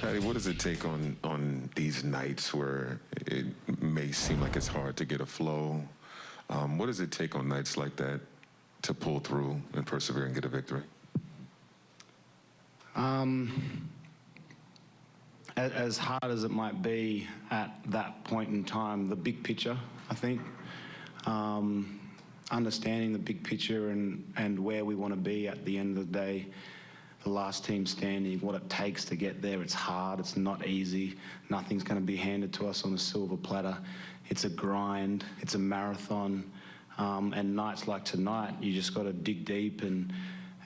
Patty, what does it take on on these nights where it may seem like it's hard to get a flow? Um, what does it take on nights like that to pull through and persevere and get a victory? Um, as hard as it might be at that point in time, the big picture, I think, um, understanding the big picture and, and where we want to be at the end of the day, the last team standing, what it takes to get there. It's hard, it's not easy. Nothing's going to be handed to us on a silver platter. It's a grind, it's a marathon. Um, and nights like tonight, you just got to dig deep and,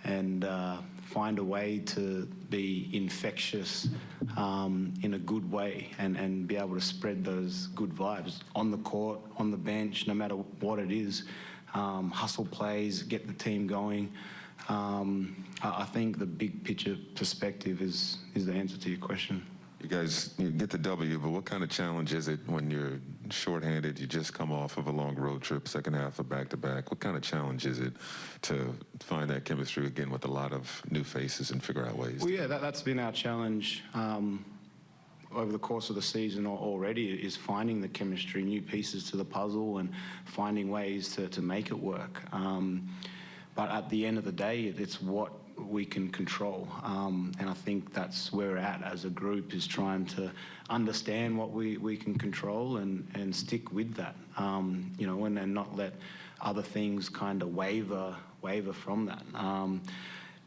and uh, find a way to be infectious um, in a good way and, and be able to spread those good vibes on the court, on the bench, no matter what it is. Um, hustle plays, get the team going. Um, I I think the big picture perspective is, is the answer to your question. You guys you get the W, but what kind of challenge is it when you're shorthanded? You just come off of a long road trip, second half of back to back. What kind of challenge is it to find that chemistry again with a lot of new faces and figure out ways? Well, yeah, that, that's been our challenge um, over the course of the season already is finding the chemistry, new pieces to the puzzle, and finding ways to, to make it work. Um, but at the end of the day, it's what we can control. Um, and I think that's where we're at as a group is trying to understand what we, we can control and, and stick with that. Um, you know, and, and not let other things kind of waver, waver from that. Um,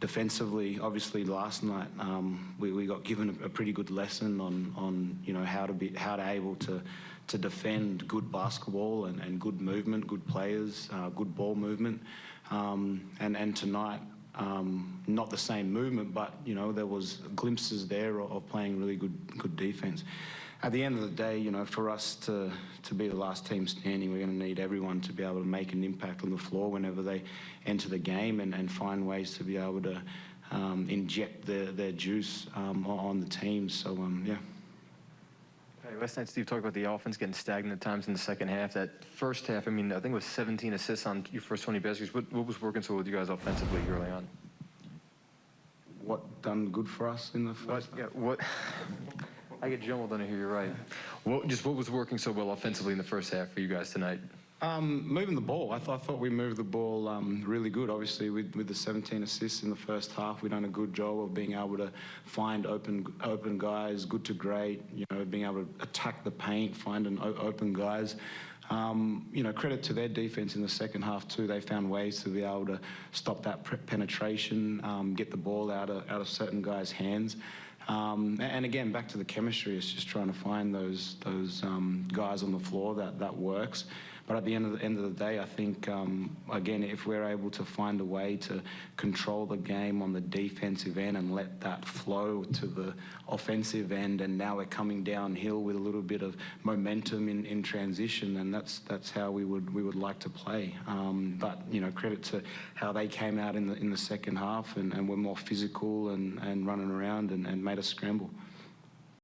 defensively, obviously last night um, we, we got given a, a pretty good lesson on, on you know how to be how to able to to defend good basketball and, and good movement, good players, uh, good ball movement, um, and and tonight. Um, not the same movement, but you know there was glimpses there of, of playing really good good defense. At the end of the day, you know, for us to to be the last team standing, we're going to need everyone to be able to make an impact on the floor whenever they enter the game and, and find ways to be able to um, inject their, their juice um, on the team. So um, yeah. Hey, last night, Steve talked about the offense getting stagnant at times in the second half. That first half, I mean, I think it was 17 assists on your first 20 baskets. What, what was working so well with you guys offensively early on? What done good for us in the first? What? Yeah. What? I get jumbled on it here. You're right. What? Just what was working so well offensively in the first half for you guys tonight? Um, moving the ball. I, th- I thought we moved the ball um, really good. Obviously, with, with the 17 assists in the first half, we've done a good job of being able to find open open guys, good to great. You know, being able to attack the paint, finding o- open guys. Um, you know, credit to their defense in the second half too. They found ways to be able to stop that penetration, um, get the ball out of out of certain guys' hands. Um, and again, back to the chemistry. It's just trying to find those those um, guys on the floor that that works. But at the end of the end of the day, I think um, again, if we're able to find a way to control the game on the defensive end and let that flow to the offensive end, and now we're coming downhill with a little bit of momentum in, in transition, and that's that's how we would we would like to play. Um, but you know, credit to how they came out in the in the second half and, and were more physical and, and running around and, and made us scramble.